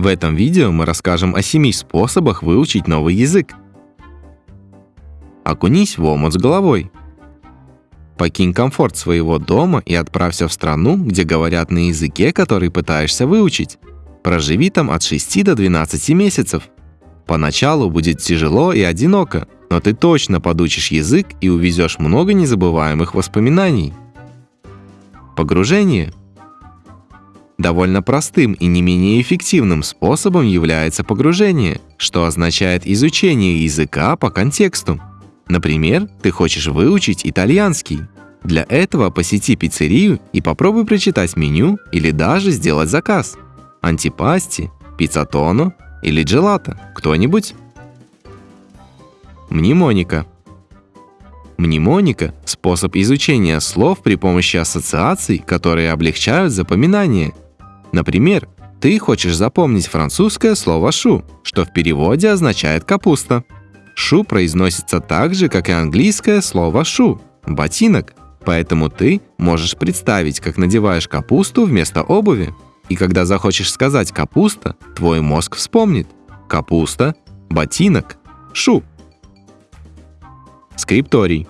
В этом видео мы расскажем о семи способах выучить новый язык. Окунись в омут с головой. Покинь комфорт своего дома и отправься в страну, где говорят на языке, который пытаешься выучить. Проживи там от 6 до 12 месяцев. Поначалу будет тяжело и одиноко, но ты точно подучишь язык и увезешь много незабываемых воспоминаний. Погружение – Довольно простым и не менее эффективным способом является погружение, что означает изучение языка по контексту. Например, ты хочешь выучить итальянский. Для этого посети пиццерию и попробуй прочитать меню или даже сделать заказ. Антипасти, пиццатоно или джелато. Кто-нибудь? Мнемоника. Мнемоника – способ изучения слов при помощи ассоциаций, которые облегчают запоминание – Например, ты хочешь запомнить французское слово «шу», что в переводе означает «капуста». «Шу» произносится так же, как и английское слово «шу» – «ботинок». Поэтому ты можешь представить, как надеваешь капусту вместо обуви. И когда захочешь сказать «капуста», твой мозг вспомнит «капуста», «ботинок», «шу». Скрипторий.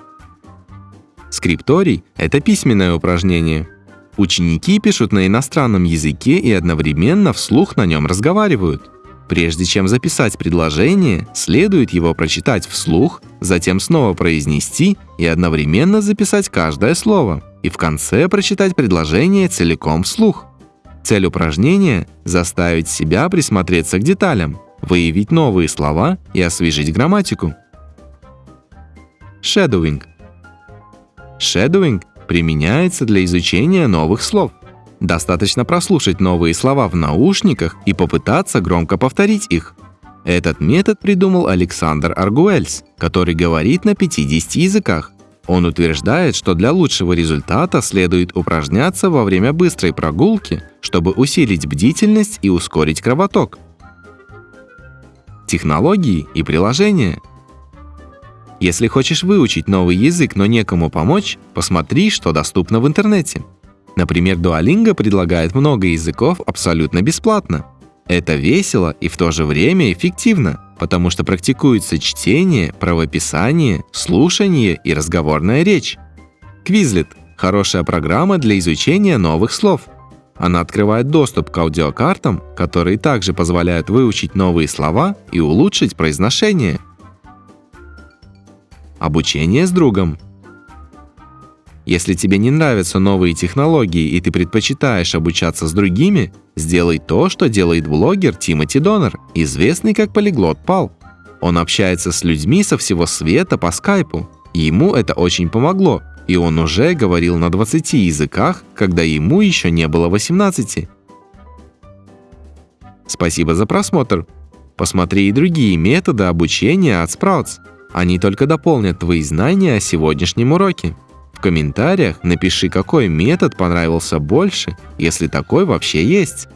Скрипторий – это письменное упражнение – Ученики пишут на иностранном языке и одновременно вслух на нем разговаривают. Прежде чем записать предложение, следует его прочитать вслух, затем снова произнести и одновременно записать каждое слово, и в конце прочитать предложение целиком вслух. Цель упражнения – заставить себя присмотреться к деталям, выявить новые слова и освежить грамматику. Shadowing. Shadowing применяется для изучения новых слов. Достаточно прослушать новые слова в наушниках и попытаться громко повторить их. Этот метод придумал Александр Аргуэльс, который говорит на 50 языках. Он утверждает, что для лучшего результата следует упражняться во время быстрой прогулки, чтобы усилить бдительность и ускорить кровоток. Технологии и приложения – если хочешь выучить новый язык, но некому помочь, посмотри, что доступно в интернете. Например, Duolingo предлагает много языков абсолютно бесплатно. Это весело и в то же время эффективно, потому что практикуется чтение, правописание, слушание и разговорная речь. Quizlet – хорошая программа для изучения новых слов. Она открывает доступ к аудиокартам, которые также позволяют выучить новые слова и улучшить произношение – Обучение с другом. Если тебе не нравятся новые технологии и ты предпочитаешь обучаться с другими, сделай то, что делает блогер Тимоти Донор, известный как полиглот Пал. Он общается с людьми со всего света по скайпу. Ему это очень помогло, и он уже говорил на 20 языках, когда ему еще не было 18. Спасибо за просмотр. Посмотри и другие методы обучения от Sprouts. Они только дополнят твои знания о сегодняшнем уроке. В комментариях напиши, какой метод понравился больше, если такой вообще есть.